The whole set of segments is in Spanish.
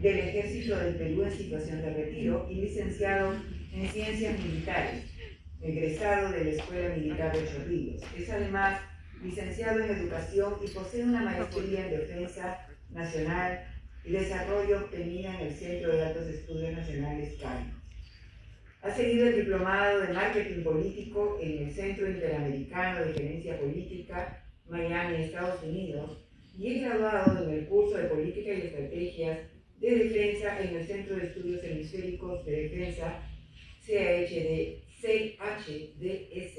del Ejército del Perú en situación de retiro y licenciado en Ciencias Militares, egresado de la Escuela Militar de Chorrillos. Es además licenciado en Educación y posee una maestría en Defensa Nacional y Desarrollo obtenida en el Centro de Altos Estudios Nacionales CAI. Ha seguido el diplomado de Marketing Político en el Centro Interamericano de Gerencia Política, Miami, Estados Unidos, y es graduado en el curso de Política y Estrategias de Defensa en el Centro de Estudios Hemisféricos de Defensa, CHD, CHDS,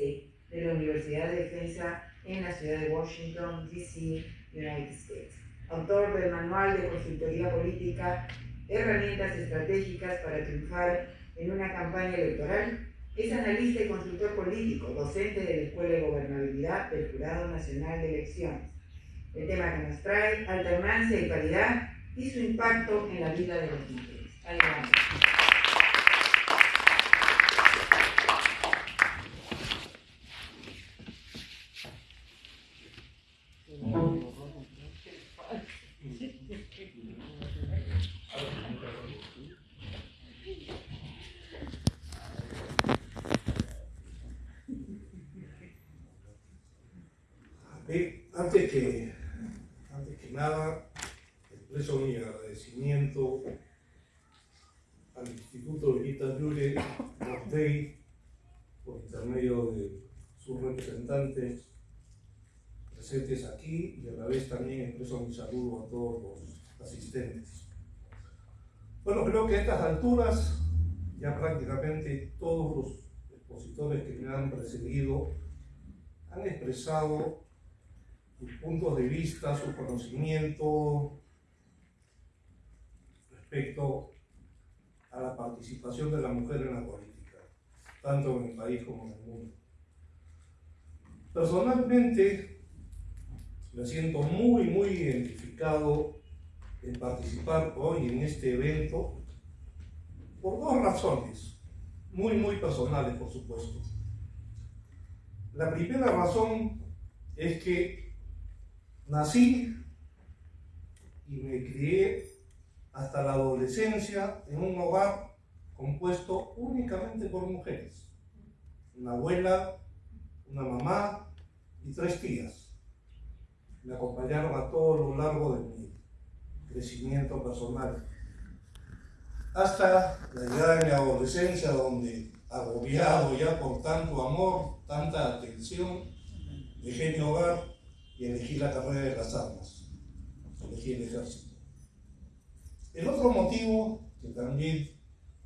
de la Universidad de Defensa en la ciudad de Washington, D.C., United States. Autor del Manual de Consultoría Política, Herramientas Estratégicas para Triunfar en una campaña electoral, es analista y consultor político, docente de la Escuela de Gobernabilidad del Jurado Nacional de Elecciones. El tema que nos trae, alternancia y calidad y su impacto en la vida de los mujeres. Adelante. antes que, antes que nada, expreso mi agradecimiento al Instituto Villita Llure Mortey por intermedio de sus representantes presentes aquí y a la vez saludo a todos los asistentes. Bueno, creo que a estas alturas ya prácticamente todos los expositores que me han precedido han expresado sus puntos de vista, su conocimiento respecto a la participación de la mujer en la política, tanto en el país como en el mundo. Personalmente, me siento muy, muy identificado en participar hoy en este evento por dos razones, muy, muy personales, por supuesto. La primera razón es que Nací y me crié hasta la adolescencia en un hogar compuesto únicamente por mujeres. Una abuela, una mamá y tres tías. Me acompañaron a todo lo largo de mi crecimiento personal. Hasta la llegada de mi adolescencia, donde agobiado ya por tanto amor, tanta atención, dejé mi hogar y elegí la carrera de las armas, elegí el ejército. El otro motivo que también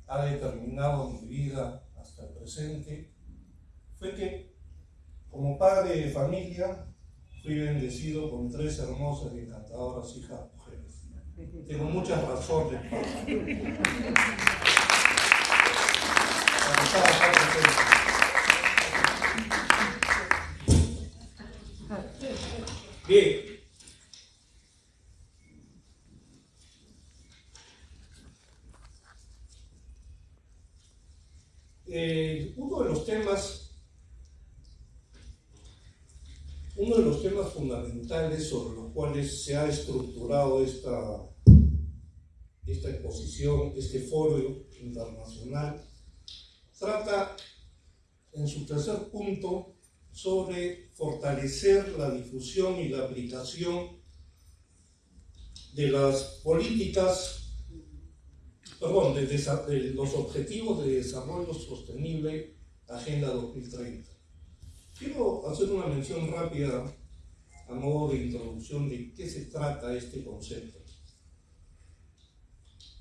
ha determinado mi vida hasta el presente fue que como padre de familia fui bendecido con tres hermosas y encantadoras hijas mujeres. Tengo muchas razones para, para Bien. Eh, uno de los temas, uno de los temas fundamentales sobre los cuales se ha estructurado esta, esta exposición, este foro internacional, trata en su tercer punto sobre fortalecer la difusión y la aplicación de las políticas, perdón, de, los objetivos de desarrollo sostenible Agenda 2030. Quiero hacer una mención rápida a modo de introducción de qué se trata este concepto.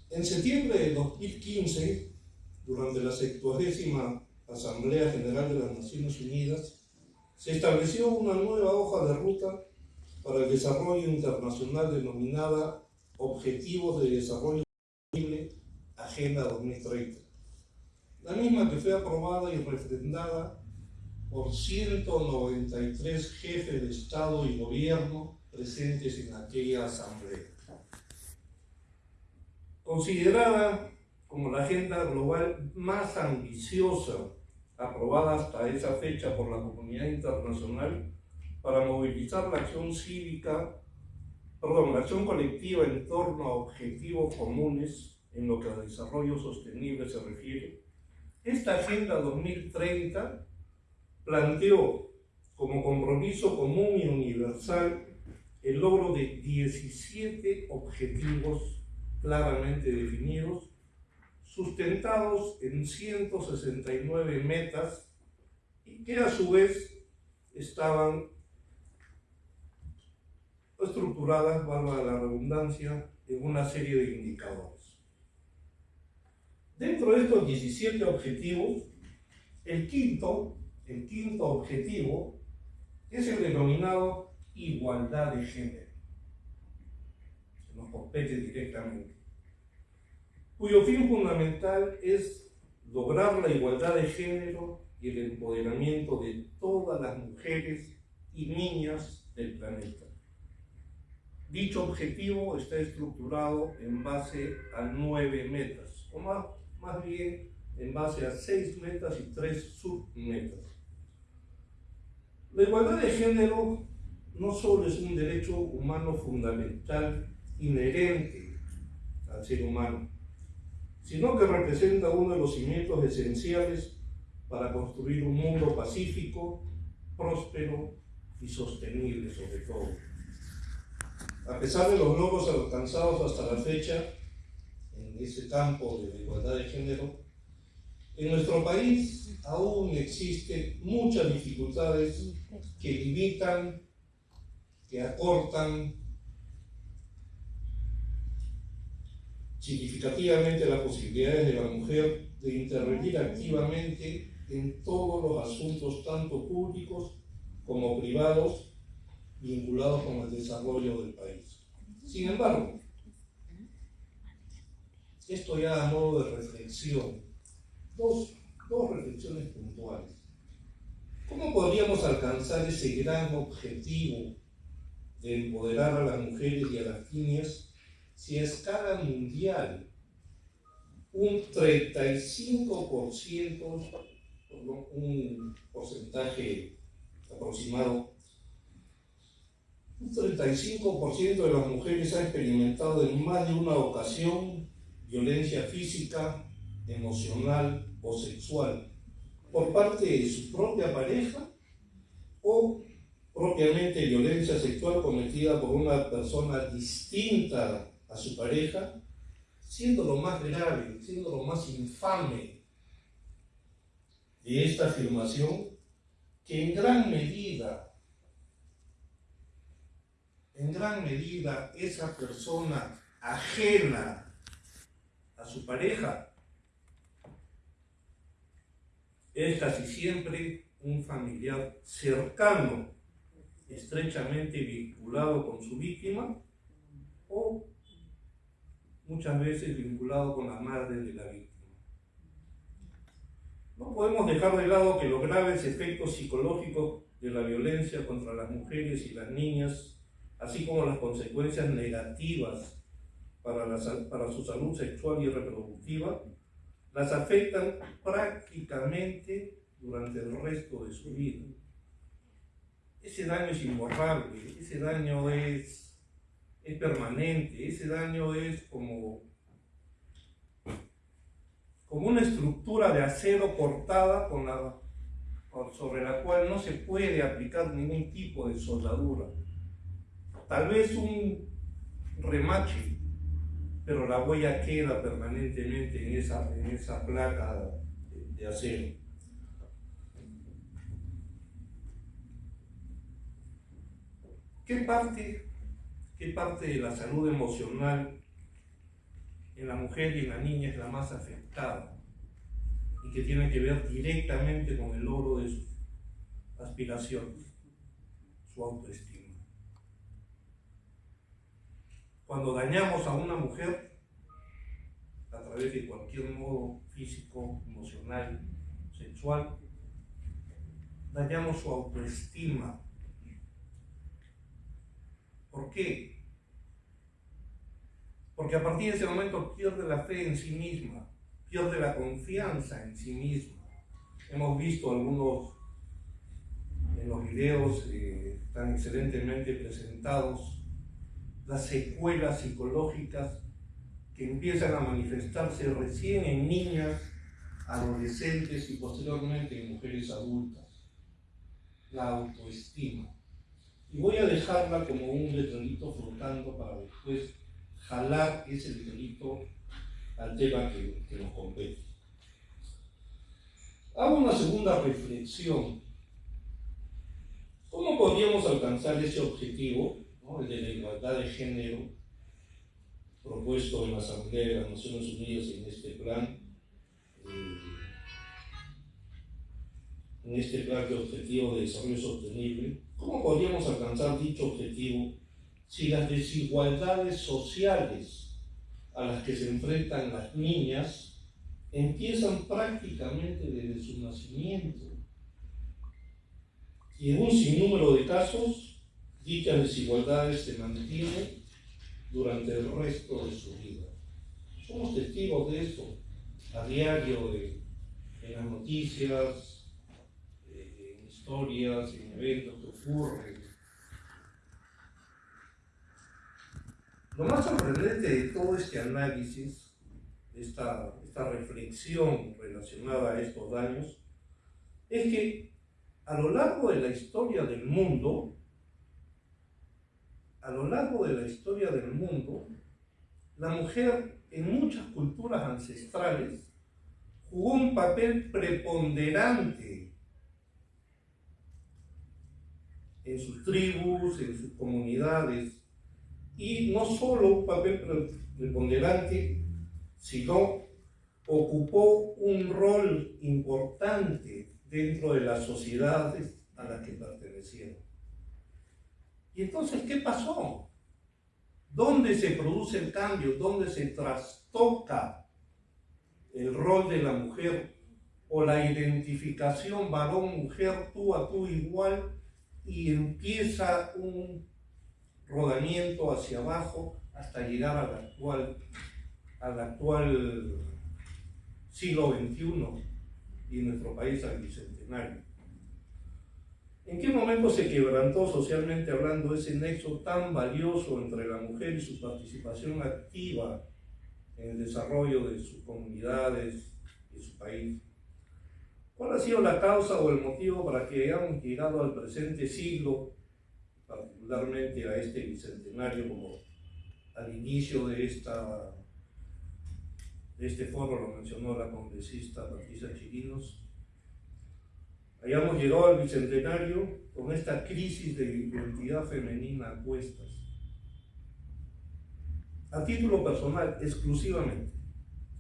En septiembre de 2015, durante la 70 Asamblea General de las Naciones Unidas, se estableció una nueva hoja de ruta para el desarrollo internacional denominada Objetivos de Desarrollo Sostenible Agenda 2030. La misma que fue aprobada y refrendada por 193 jefes de Estado y Gobierno presentes en aquella asamblea. Considerada como la agenda global más ambiciosa aprobada hasta esa fecha por la comunidad internacional para movilizar la acción cívica perdón, la acción colectiva en torno a objetivos comunes en lo que al desarrollo sostenible se refiere, esta Agenda 2030 planteó como compromiso común y universal el logro de 17 objetivos claramente definidos, sustentados en 169 metas y que a su vez estaban estructuradas, valga la redundancia, en una serie de indicadores. Dentro de estos 17 objetivos, el quinto, el quinto objetivo es el denominado igualdad de género. Se nos compete directamente. Cuyo fin fundamental es lograr la igualdad de género y el empoderamiento de todas las mujeres y niñas del planeta. Dicho objetivo está estructurado en base a nueve metas, o más, más bien en base a seis metas y tres submetas. La igualdad de género no solo es un derecho humano fundamental, inherente al ser humano, sino que representa uno de los cimientos esenciales para construir un mundo pacífico, próspero y sostenible sobre todo. A pesar de los logros alcanzados hasta la fecha en ese campo de la igualdad de género, en nuestro país aún existen muchas dificultades que limitan, que acortan significativamente las posibilidades de la mujer de intervenir activamente en todos los asuntos, tanto públicos como privados, vinculados con el desarrollo del país. Sin embargo, esto ya a modo de reflexión, dos, reflexiones puntuales. ¿Cómo podríamos alcanzar ese gran objetivo de empoderar a las mujeres y a las niñas si a escala mundial un 35%, un porcentaje aproximado un 35% de las mujeres ha experimentado en más de una ocasión violencia física, emocional o sexual por parte de su propia pareja o propiamente violencia sexual cometida por una persona distinta a su pareja, siendo lo más grave, siendo lo más infame de esta afirmación, que en gran medida en gran medida esa persona ajena a su pareja es casi siempre un familiar cercano, estrechamente vinculado con su víctima o muchas veces vinculado con la madre de la víctima. No podemos dejar de lado que los graves efectos psicológicos de la violencia contra las mujeres y las niñas así como las consecuencias negativas para, para su salud sexual y reproductiva, las afectan prácticamente durante el resto de su vida. Ese daño es imborrable, ese daño es, permanente, ese daño es como, como una estructura de acero cortada con la, sobre la cual no se puede aplicar ningún tipo de soldadura tal vez un remache, pero la huella queda permanentemente en esa, en esa placa de, acero. ¿Qué parte, ¿Qué parte de la salud emocional en la mujer y en la niña es la más afectada y que tiene que ver directamente con el logro de sus aspiraciones, su autoestima? Cuando dañamos a una mujer a través de cualquier modo físico, emocional, sexual, dañamos su autoestima. ¿Por qué? Porque a partir de ese momento pierde la fe en sí misma, pierde la confianza en sí misma. Hemos visto algunos en los videos eh, tan excelentemente presentados las secuelas psicológicas que empiezan a manifestarse recién en niñas, adolescentes y posteriormente en mujeres adultas. La autoestima. Y voy a dejarla como un letrerito flotando para después jalar ese letrerito al tema que, que nos compete. Hago una segunda reflexión. ¿Cómo podríamos alcanzar ese objetivo, el de la igualdad de género, propuesto en la Asamblea de las Naciones Unidas en este plan, eh, en este plan de objetivo de desarrollo sostenible? ¿Cómo podríamos alcanzar dicho objetivo si las desigualdades sociales a las que se enfrentan las niñas empiezan prácticamente desde su nacimiento. Y en un sinnúmero de casos, dichas desigualdades se mantienen durante el resto de su vida. Somos testigos de esto a diario en las noticias, en historias, en eventos que ocurren. Lo más sorprendente de todo este análisis esta, esta reflexión relacionada a estos daños, es que a lo largo de la historia del mundo, a lo largo de la historia del mundo, la mujer en muchas culturas ancestrales jugó un papel preponderante en sus tribus, en sus comunidades, y no solo un papel preponderante sino ocupó un rol importante dentro de las sociedades a las que pertenecieron. ¿Y entonces qué pasó? ¿Dónde se produce el cambio? ¿Dónde se trastoca el rol de la mujer o la identificación varón-mujer tú a tú igual y empieza un rodamiento hacia abajo hasta llegar a la actual al actual siglo XXI y nuestro país al bicentenario. ¿En qué momento se quebrantó socialmente hablando ese nexo tan valioso entre la mujer y su participación activa en el desarrollo de sus comunidades y su país? ¿Cuál ha sido la causa o el motivo para que hayamos llegado al presente siglo, particularmente a este bicentenario como al inicio de esta este foro lo mencionó la congresista Patricia Chirinos. Hayamos llegado al bicentenario con esta crisis de identidad femenina a cuestas. A título personal, exclusivamente,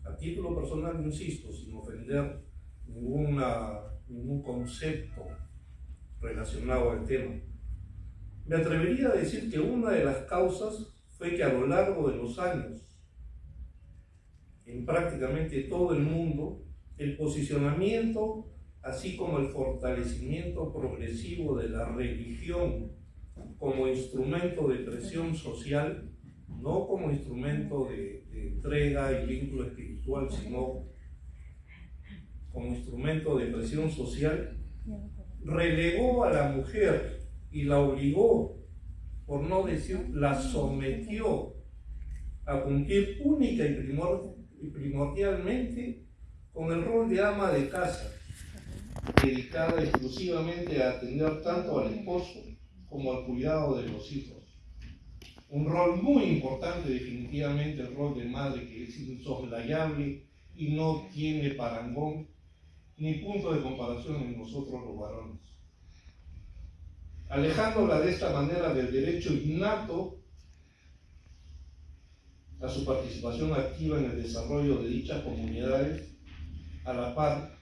a título personal, insisto, sin ofender ningún concepto relacionado al tema, me atrevería a decir que una de las causas fue que a lo largo de los años en prácticamente todo el mundo el posicionamiento, así como el fortalecimiento progresivo de la religión como instrumento de presión social, no como instrumento de, entrega y vínculo espiritual, sino como instrumento de presión social, relegó a la mujer y la obligó, por no decir, la sometió a cumplir única y y primordialmente con el rol de ama de casa, dedicada exclusivamente a atender tanto al esposo como al cuidado de los hijos. Un rol muy importante definitivamente el rol de madre que es insoslayable y no tiene parangón ni punto de comparación en nosotros los varones. Alejándola de esta manera del derecho innato a su participación activa en el desarrollo de dichas comunidades a la par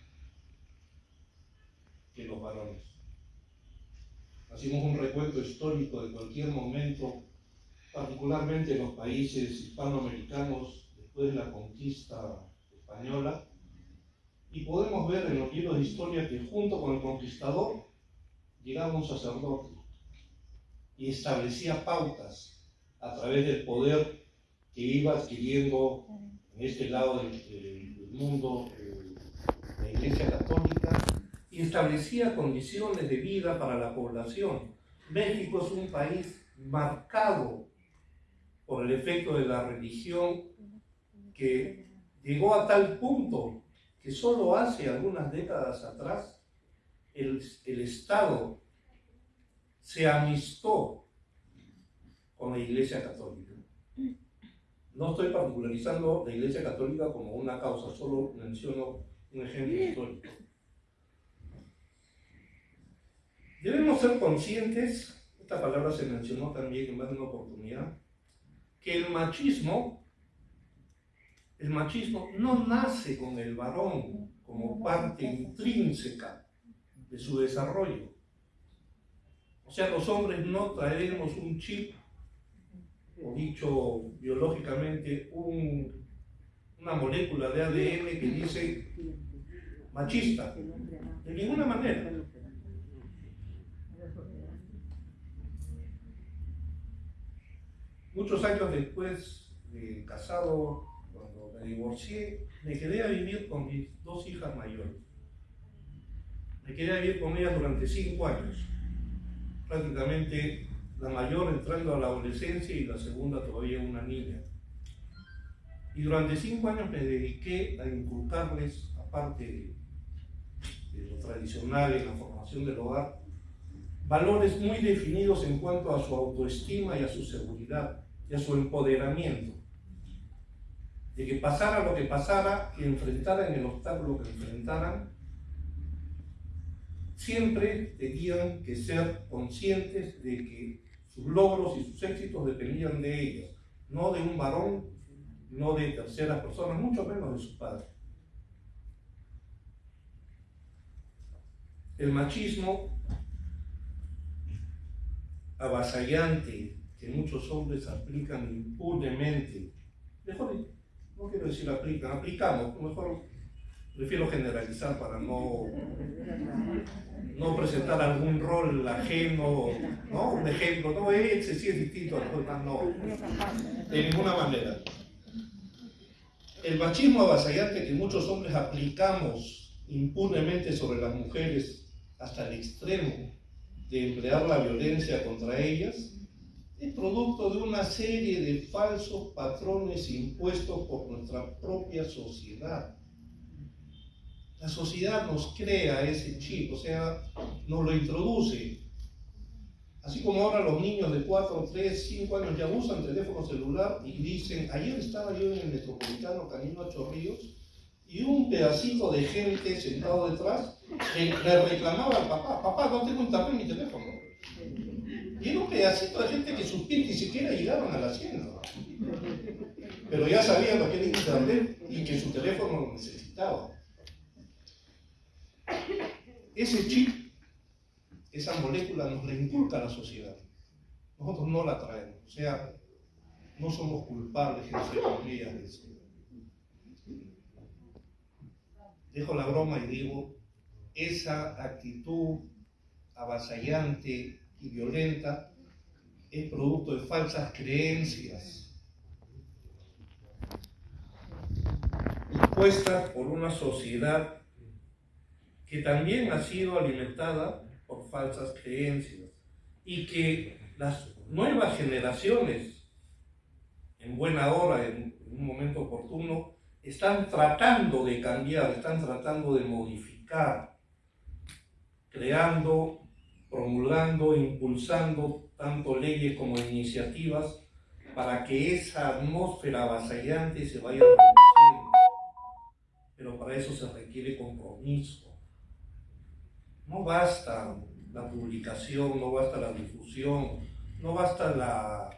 los varones. Hacemos un recuento histórico de cualquier momento, particularmente en los países hispanoamericanos después de la conquista española, y podemos ver en los libros de historia que junto con el conquistador llegaba un sacerdote y establecía pautas a través del poder que iba adquiriendo en este lado del, mundo eh, la Iglesia Católica y establecía condiciones de vida para la población. México es un país marcado por el efecto de la religión que llegó a tal punto que solo hace algunas décadas atrás el, el Estado se amistó con la Iglesia Católica. No estoy particularizando la Iglesia Católica como una causa, solo menciono un ejemplo histórico. Debemos ser conscientes, esta palabra se mencionó también en más de una oportunidad, que el machismo, el machismo no nace con el varón como parte intrínseca de su desarrollo. O sea, los hombres no traeremos un chip, o dicho biológicamente, una molécula de ADN que dice machista. De ninguna manera. Muchos años después de casado, cuando me divorcié, me quedé a vivir con mis dos hijas mayores. Me quedé a vivir con ellas durante cinco años prácticamente la mayor entrando a la adolescencia y la segunda todavía una niña. Y durante cinco años me dediqué a inculcarles, aparte de, lo tradicional en la formación del hogar, valores muy definidos en cuanto a su autoestima y a su seguridad y a su empoderamiento. De que pasara lo que pasara, que enfrentaran el obstáculo que enfrentaran, siempre tenían que ser conscientes de que sus logros y sus éxitos dependían de ellas, no de un varón, no de terceras personas, mucho menos de su padre. El machismo avasallante que muchos hombres aplican impunemente, mejor no quiero decir aplican, aplicamos, mejor prefiero generalizar para no, no presentar algún rol ajeno, ¿no? Un ejemplo, no, ese sí es distinto a no, de ninguna manera. El machismo avasallante que muchos hombres aplicamos impunemente sobre las mujeres hasta el extremo de emplear la violencia contra ellas, es producto de una serie de falsos patrones impuestos por nuestra propia sociedad la sociedad nos crea ese chip, o sea, nos lo introduce. Así como ahora los niños de 4, 3, 5 años ya usan teléfono celular y dicen, ayer estaba yo en el Metropolitano Camino a Chorrillos y un pedacito de gente sentado detrás le reclamaba al papá, papá, no tengo un en mi teléfono. Y era un pedacito de gente que sus pies ni siquiera llegaron a la hacienda. Pero ya sabían lo que era internet y que su teléfono lo necesitaba. Ese chip, esa molécula nos la a la sociedad. Nosotros no la traemos. O sea, no somos culpables, entre comillas, de eso. Dejo la broma y digo, esa actitud avasallante y violenta es producto de falsas creencias impuestas por una sociedad que también ha sido alimentada por falsas creencias y que las nuevas generaciones, en buena hora, en un momento oportuno, están tratando de cambiar, están tratando de modificar, creando, promulgando, impulsando tanto leyes como iniciativas para que esa atmósfera avasallante se vaya reduciendo. Pero para eso se requiere compromiso, no basta la publicación, no basta la difusión, no basta la,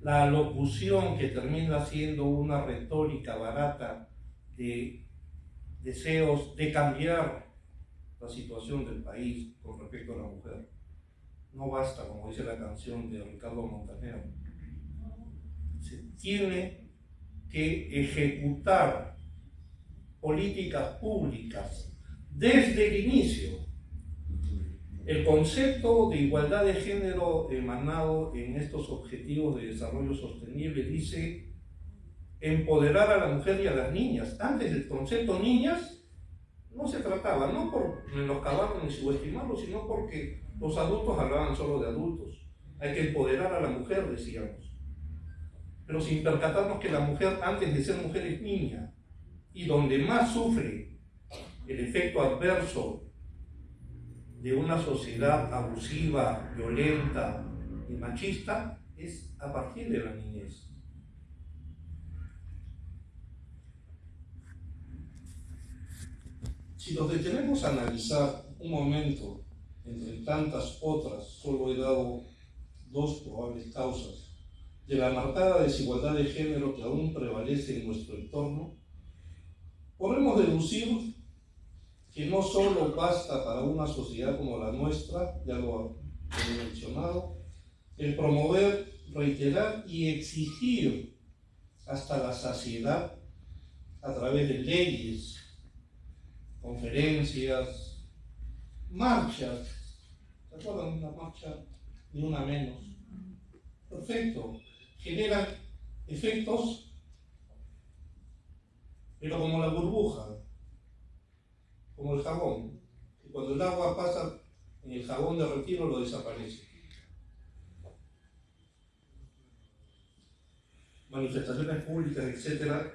la locución que termina siendo una retórica barata de deseos de cambiar la situación del país con respecto a la mujer. No basta, como dice la canción de Ricardo Montaner. Se tiene que ejecutar políticas públicas desde el inicio el concepto de igualdad de género emanado en estos objetivos de desarrollo sostenible dice empoderar a la mujer y a las niñas. Antes del concepto niñas no se trataba, no por menoscabarlo ni subestimarlo, sino porque los adultos hablaban solo de adultos. Hay que empoderar a la mujer, decíamos. pero sin percatarnos que la mujer antes de ser mujer es niña y donde más sufre el efecto adverso de una sociedad abusiva, violenta y machista es a partir de la niñez. Si nos detenemos a analizar un momento entre tantas otras, solo he dado dos probables causas de la marcada desigualdad de género que aún prevalece en nuestro entorno, podemos deducir que no solo basta para una sociedad como la nuestra, ya lo he mencionado, el promover, reiterar y exigir hasta la saciedad a través de leyes, conferencias, marchas. ¿Se acuerdan de una marcha? Ni una menos. Perfecto. Generan efectos, pero como la burbuja, como el jabón, que cuando el agua pasa en el jabón de retiro lo desaparece. Manifestaciones públicas, etcétera,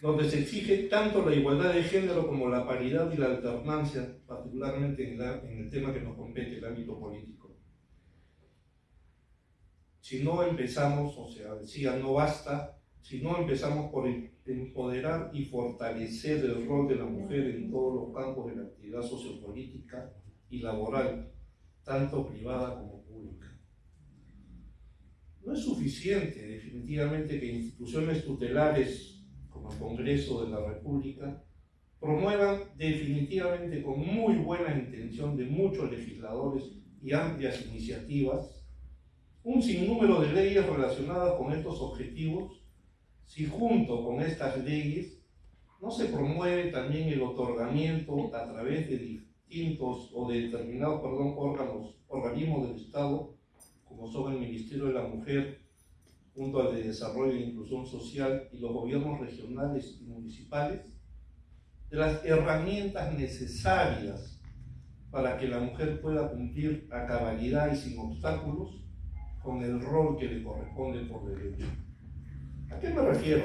donde se exige tanto la igualdad de género como la paridad y la alternancia, particularmente en, el tema que nos compete, el ámbito político. Si no empezamos, o sea, decía, no basta, si no empezamos por empoderar y fortalecer el rol de la mujer en todos los campos de la actividad sociopolítica y laboral, tanto privada como pública. No es suficiente, definitivamente, que instituciones tutelares el Congreso de la República, promuevan definitivamente con muy buena intención de muchos legisladores y amplias iniciativas un sinnúmero de leyes relacionadas con estos objetivos, si junto con estas leyes no se promueve también el otorgamiento a través de distintos o de determinados perdón, órganos, organismos del Estado, como son el Ministerio de la Mujer, junto al de Desarrollo e Inclusión Social y los gobiernos regionales y municipales, de las herramientas necesarias para que la mujer pueda cumplir a cabalidad y sin obstáculos con el rol que le corresponde por derecho. ¿A qué me refiero?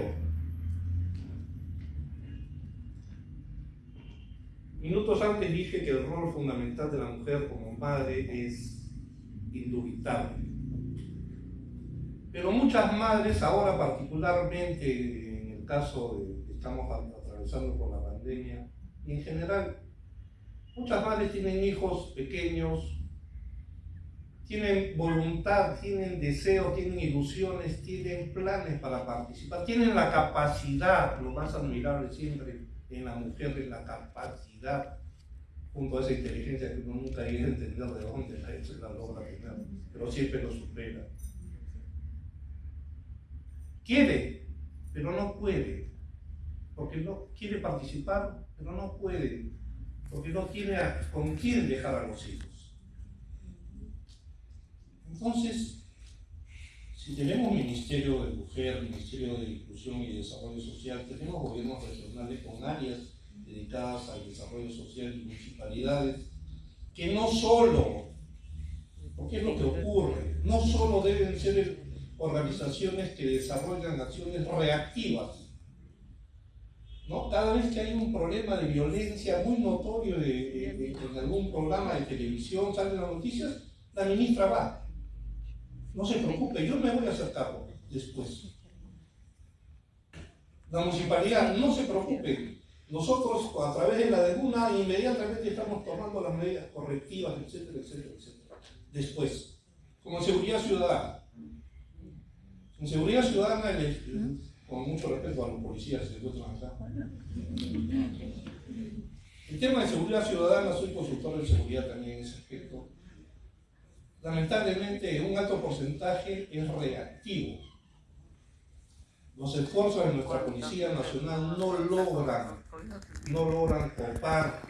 Minutos antes dije que el rol fundamental de la mujer como madre es indubitable pero muchas madres, ahora particularmente en el caso de que estamos atravesando por la pandemia, y en general, muchas madres tienen hijos pequeños, tienen voluntad, tienen deseos, tienen ilusiones, tienen planes para participar, tienen la capacidad, lo más admirable siempre en la mujer es la capacidad, junto a esa inteligencia que uno nunca llega a entender de dónde la, la logra tener, pero siempre lo supera. Quiere, pero no puede. Porque no quiere participar, pero no puede. Porque no tiene con quién dejar a los hijos. Entonces, si tenemos Ministerio de Mujer, Ministerio de Inclusión y Desarrollo Social, tenemos gobiernos regionales con áreas dedicadas al desarrollo social y municipalidades, que no solo, porque es lo que ocurre, no solo deben ser el organizaciones que desarrollan acciones reactivas. ¿no? Cada vez que hay un problema de violencia muy notorio en algún programa de televisión, salen las noticias, la ministra va. No se preocupe, yo me voy a hacer después. La municipalidad, no se preocupe. Nosotros, a través de la deguna, inmediatamente estamos tomando las medidas correctivas, etcétera, etcétera, etcétera. Después, como seguridad ciudadana, en seguridad ciudadana, con mucho respeto a los policías que se encuentran acá. El tema de seguridad ciudadana, soy consultor de seguridad también en ese aspecto. Lamentablemente, un alto porcentaje es reactivo. Los esfuerzos de nuestra Policía Nacional no logran, no logran copar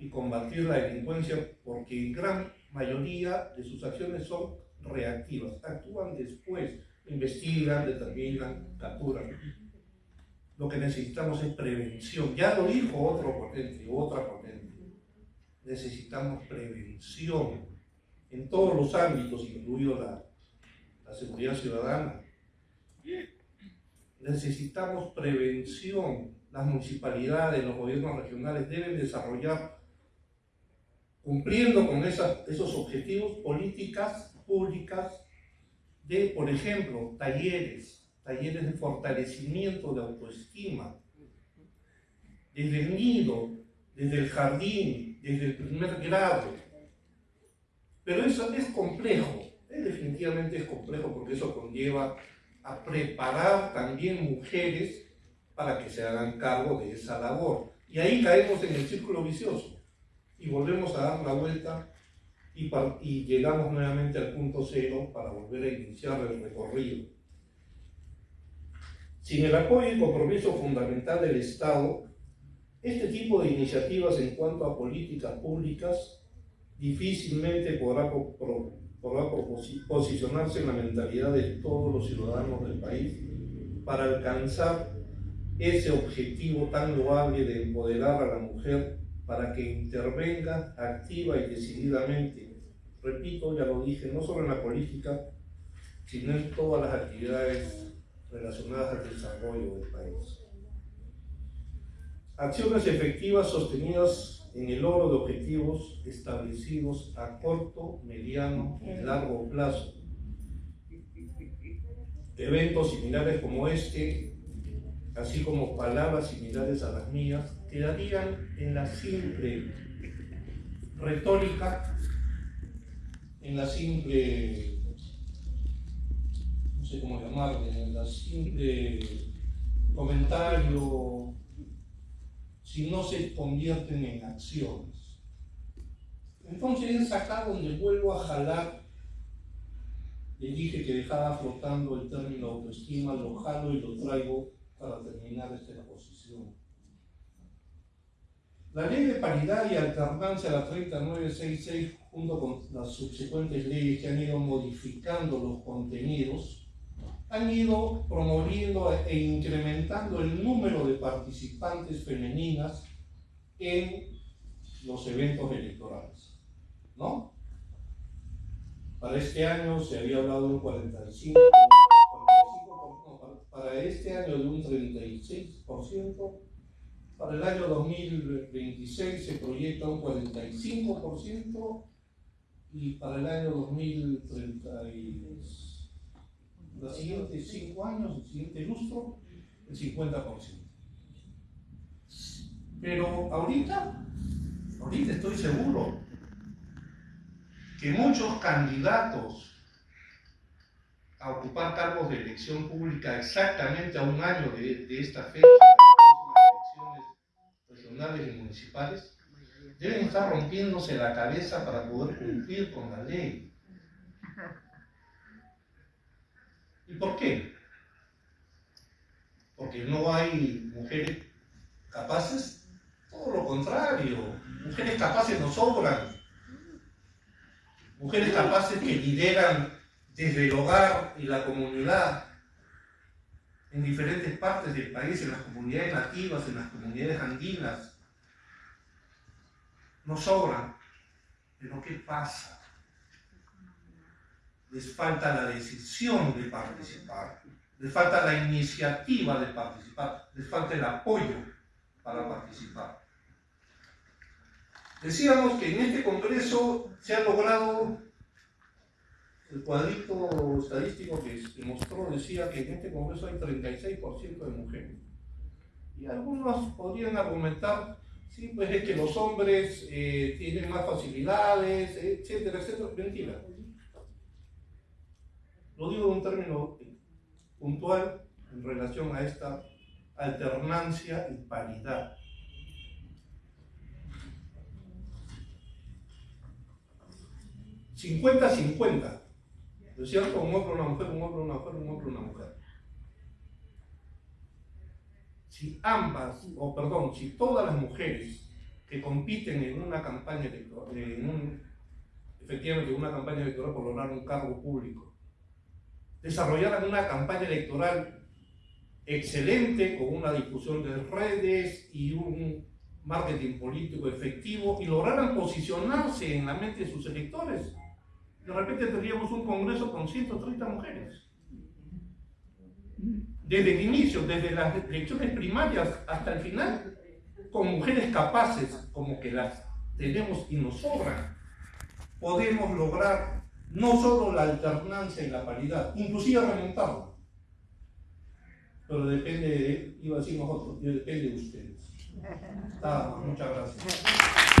y combatir la delincuencia porque en gran mayoría de sus acciones son reactivas, actúan después investigan, determinan, capturan. Lo que necesitamos es prevención. Ya lo dijo otro potente, otra potente. Necesitamos prevención en todos los ámbitos, incluido la, la seguridad ciudadana. Necesitamos prevención. Las municipalidades, los gobiernos regionales deben desarrollar, cumpliendo con esos objetivos, políticas públicas de, por ejemplo, talleres, talleres de fortalecimiento de autoestima, desde el nido, desde el jardín, desde el primer grado. Pero eso es complejo, definitivamente es complejo porque eso conlleva a preparar también mujeres para que se hagan cargo de esa labor. Y ahí caemos en el círculo vicioso y volvemos a dar la vuelta y, y llegamos nuevamente al punto cero para volver a iniciar el recorrido. Sin el apoyo y compromiso fundamental del Estado, este tipo de iniciativas en cuanto a políticas públicas difícilmente podrá, podrá posicionarse en la mentalidad de todos los ciudadanos del país para alcanzar ese objetivo tan loable de empoderar a la mujer para que intervenga activa y decididamente, repito, ya lo dije, no solo en la política, sino en todas las actividades relacionadas al desarrollo del país. Acciones efectivas sostenidas en el logro de objetivos establecidos a corto, mediano y largo plazo. Eventos similares como este, así como palabras similares a las mías, quedarían en la simple retórica, en la simple, no sé cómo llamarle, en la simple comentario si no se convierten en acciones. Entonces es acá donde vuelvo a jalar. Le dije que dejaba flotando el término autoestima, lo jalo y lo traigo para terminar esta exposición. La ley de paridad y alternancia, la 3966, junto con las subsecuentes leyes que han ido modificando los contenidos, han ido promoviendo e incrementando el número de participantes femeninas en los eventos electorales. ¿No? Para este año se había hablado de un 45, 45 para este año de un 36%, para el año 2026 se proyecta un 45% y para el año 2036 los siguientes cinco años, el siguiente lustro, el 50%. Pero ahorita, ahorita estoy seguro que muchos candidatos a ocupar cargos de elección pública exactamente a un año de, esta fecha, regionales y municipales, deben estar rompiéndose la cabeza para poder cumplir con la ley. ¿Y por qué? Porque no hay mujeres capaces, todo lo contrario, mujeres capaces nos sobran, mujeres capaces que lideran desde el hogar y la comunidad en diferentes partes del país, en las comunidades nativas, en las comunidades andinas, nos sobran. Pero ¿qué pasa? les falta la decisión de participar, les falta la iniciativa de participar, les falta el apoyo para participar. Decíamos que en este Congreso se ha logrado, el cuadrito estadístico que mostró decía que en este Congreso hay 36% de mujeres. Y algunos podrían argumentar, sí, pues es que los hombres eh, tienen más facilidades, etcétera, etcétera. Mentira. Lo digo en un término puntual en relación a esta alternancia y paridad. ¿50-50? ¿Es cierto? Un hombre, una mujer, un hombre, una mujer, un hombre, una mujer. Si ambas, o perdón, si todas las mujeres que compiten en una campaña electoral, efectivamente en una campaña electoral por lograr un cargo público, desarrollaran una campaña electoral excelente con una difusión de redes y un marketing político efectivo y lograran posicionarse en la mente de sus electores. De repente tendríamos un congreso con 130 mujeres. desde el inicio, desde las elecciones primarias hasta el final, con mujeres capaces, como que las tenemos y nos sobran, podemos lograr no solo la alternancia y la paridad, inclusive remontarla. Pero depende de, iba a decir nosotros, depende de ustedes. Muchas gracias.